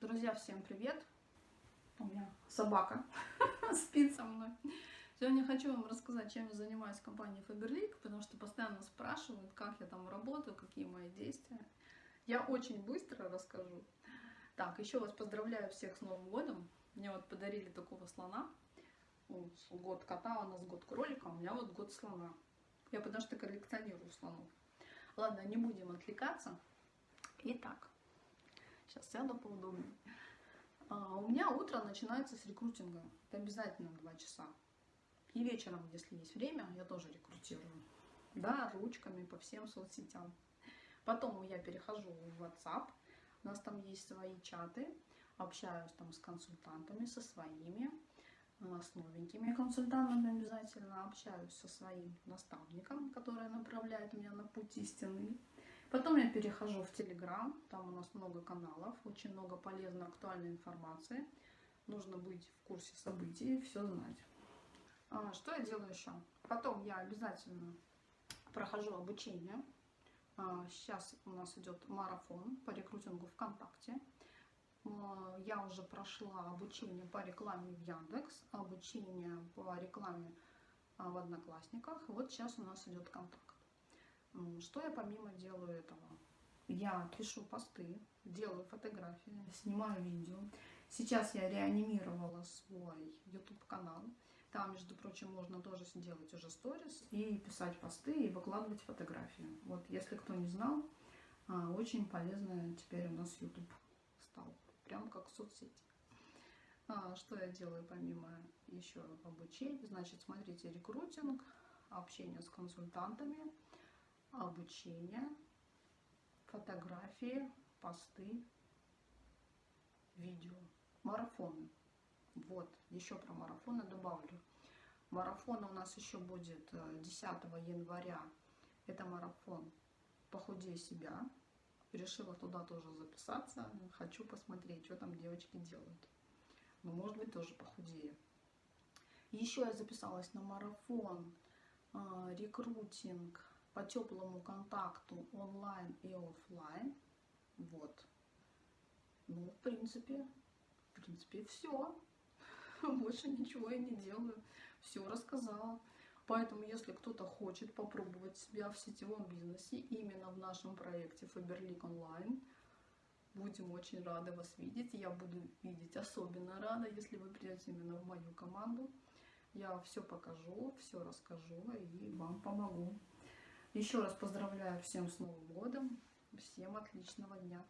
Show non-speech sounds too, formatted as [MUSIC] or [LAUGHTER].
Друзья, всем привет! У меня собака [LAUGHS] спит со мной. Сегодня хочу вам рассказать, чем я занимаюсь в компании Faberlic, потому что постоянно спрашивают, как я там работаю, какие мои действия. Я очень быстро расскажу. Так, еще раз поздравляю всех с Новым годом. Мне вот подарили такого слона. Год кота, у нас год кролика, у меня вот год слона. Я потому что коллекционирую слонов. Ладно, не будем отвлекаться. Итак, сейчас сяду поудобнее. А, у меня утро начинается с рекрутинга. Это обязательно 2 часа. И вечером, если есть время, я тоже рекрутирую. Да, ручками по всем соцсетям. Потом я перехожу в WhatsApp. У нас там есть свои чаты. Общаюсь там с консультантами, со своими, а, с новенькими консультантами обязательно. Общаюсь со своим наставником, который направляет меня на путь истинный. Потом я перехожу в Telegram, там у нас много каналов, очень много полезной, актуальной информации. Нужно быть в курсе событий, все знать. А, что я делаю еще? Потом я обязательно прохожу обучение. А, сейчас у нас идет марафон по рекрутингу ВКонтакте. А, я уже прошла обучение по рекламе в Яндекс, обучение по рекламе в Одноклассниках. Вот сейчас у нас идет контакт. Что я помимо делаю этого? Я пишу посты, делаю фотографии, снимаю видео. Сейчас я реанимировала свой YouTube канал. Там, между прочим, можно тоже сделать уже сторис и писать посты и выкладывать фотографии. Вот, если кто не знал, а, очень полезно теперь у нас YouTube стал. Прям как соцсети. А, что я делаю помимо еще обучения? Значит, смотрите, рекрутинг, общение с консультантами, обучение, фотографии, посты, видео, марафоны. Вот, еще про марафоны добавлю. Марафон у нас еще будет 10 э, января. Это марафон «Похудей себя». Решила туда тоже записаться. Хочу посмотреть, что там девочки делают. Ну, может быть, тоже похудею. Еще я записалась на марафон э, рекрутинг по теплому контакту онлайн и офлайн. Вот. Ну, в принципе, в принципе, все. [LAUGHS] Больше ничего я не делаю. Все рассказала. Поэтому, если кто-то хочет попробовать себя в сетевом бизнесе, именно в нашем проекте Faberlic Online, будем очень рады вас видеть. Я буду видеть особенно рада, если вы придете именно в мою команду. Я все покажу, все расскажу и вам помогу. Еще раз поздравляю всем с Новым годом. Всем отличного дня.